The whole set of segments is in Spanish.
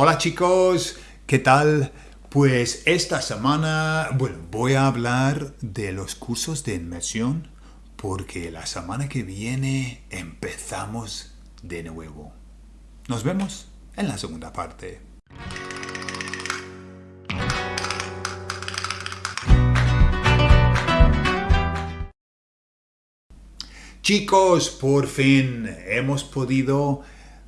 Hola chicos, ¿qué tal? Pues esta semana, bueno, voy a hablar de los cursos de inmersión porque la semana que viene empezamos de nuevo. Nos vemos en la segunda parte. Chicos, por fin hemos podido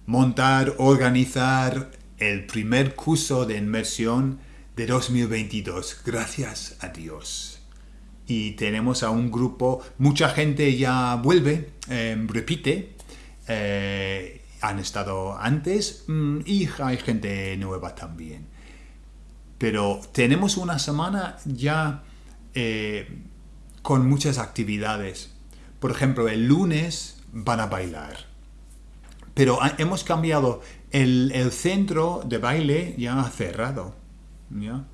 montar, organizar el primer curso de inmersión de 2022. Gracias a Dios. Y tenemos a un grupo, mucha gente ya vuelve, em, repite, eh, han estado antes mm, y hay gente nueva también. Pero tenemos una semana ya eh, con muchas actividades. Por ejemplo, el lunes van a bailar. Pero hemos cambiado el, centro de baile ya ha cerrado. ¿ya?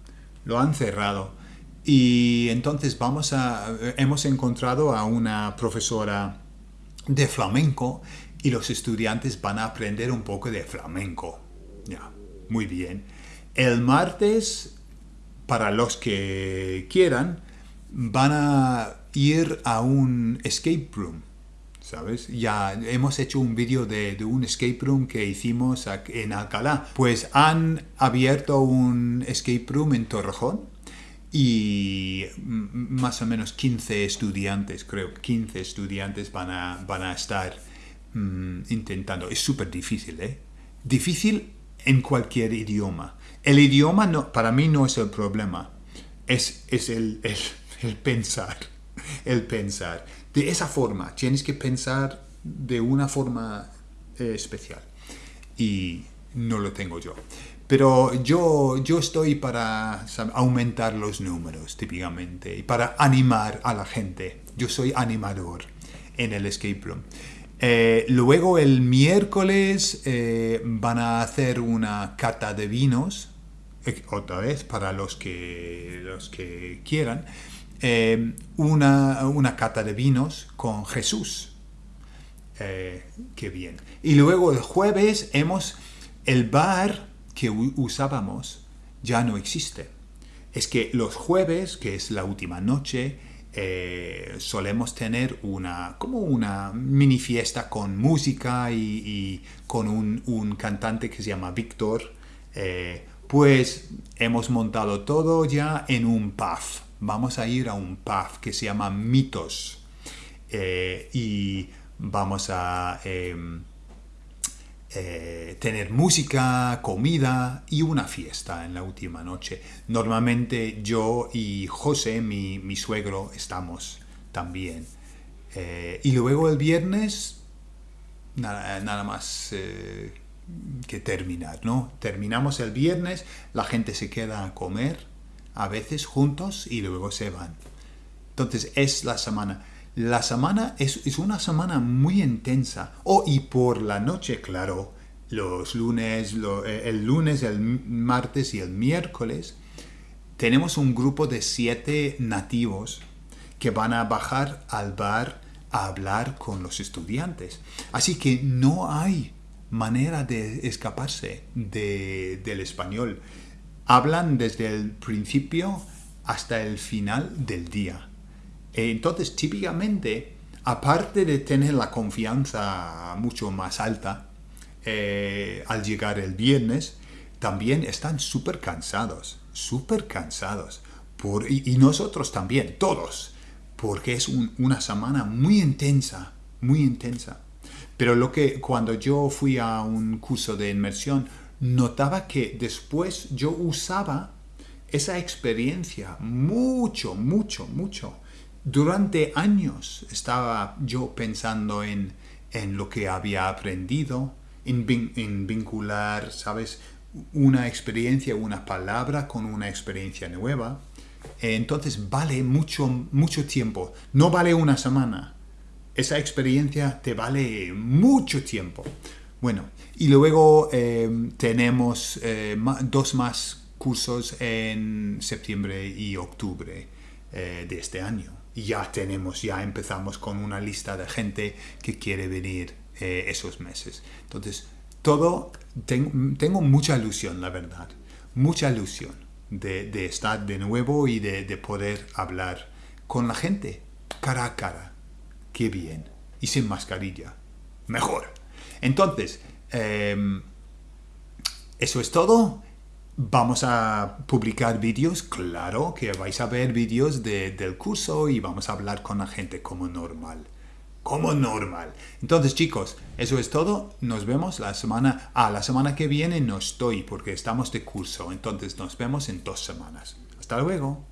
Lo han cerrado. Y entonces vamos a, hemos encontrado a una profesora de flamenco y los estudiantes van a aprender un poco de flamenco. Ya, muy bien. El martes, para los que quieran, van a ir a un escape room. ¿Sabes? Ya hemos hecho un vídeo de, un escape room que hicimos en Alcalá. Pues han abierto un escape room en Torrejón y más o menos 15 estudiantes, creo, 15 estudiantes van a, van a estar mm, intentando. Es súper difícil, ¿eh? Difícil en cualquier idioma. El idioma no, para mí no es el problema, es, es el, el pensar, el pensar de esa forma. Tienes que pensar de una forma eh, especial. Y no lo tengo yo. Pero yo, yo estoy para aumentar los números, típicamente, y para animar a la gente. Yo soy animador en el escape room. Eh, luego el miércoles eh, van a hacer una cata de vinos, otra vez para los que, los que quieran. Eh, una, una, cata de vinos con Jesús. Eh, qué bien. Y luego el jueves hemos, el bar que usábamos ya no existe. Es que los jueves, que es la última noche, eh, solemos tener una, como una mini fiesta con música y, con un, un, cantante que se llama Víctor. pues hemos montado todo ya en un pub vamos a ir a un pub que se llama Mitos eh, y vamos a em, eh, tener música, comida y una fiesta en la última noche. Normalmente yo y José, mi, suegro, estamos también. Eh, y luego el viernes, nada, nada más que terminar, ¿no? Terminamos el viernes, la gente se queda a comer a veces juntos y luego se van. Entonces es la semana. La semana es, una semana muy intensa. Oh, y por la noche, claro, los lunes, eh, el lunes, el martes y el miércoles, tenemos un grupo de siete nativos que van a bajar al bar a hablar con los estudiantes. Así que no hay manera de escaparse del español hablan desde el principio hasta el final del día. Entonces, típicamente, aparte de tener la confianza mucho más alta eh, al llegar el viernes, también están súper cansados, súper cansados. Por, y, nosotros también, todos, porque es una semana muy intensa, muy intensa. Pero lo que cuando yo fui a un curso de inmersión, notaba que después yo usaba esa experiencia mucho, mucho, mucho. Durante años estaba yo pensando en, lo que había aprendido, en, vincular, ¿sabes? Una experiencia, una palabra con una experiencia nueva. Entonces vale mucho, mucho tiempo. No vale una semana. Esa experiencia te vale mucho tiempo. Bueno, y luego eh, tenemos eh, dos más cursos en septiembre y octubre eh, de este año. Y ya tenemos, ya empezamos con una lista de gente que quiere venir esos meses. Entonces, todo, tengo mucha ilusión, la verdad. Mucha ilusión de, estar de nuevo y de, poder hablar con la gente, cara a cara. Qué bien. Y sin mascarilla. Mejor. Entonces, em, eso es todo. Vamos a publicar vídeos, claro que vais a ver vídeos del curso y vamos a hablar con la gente como normal. Como normal. Entonces chicos, eso es todo. Nos vemos la semana... Ah, la semana que viene no estoy porque estamos de curso. Entonces nos vemos en dos semanas. Hasta luego.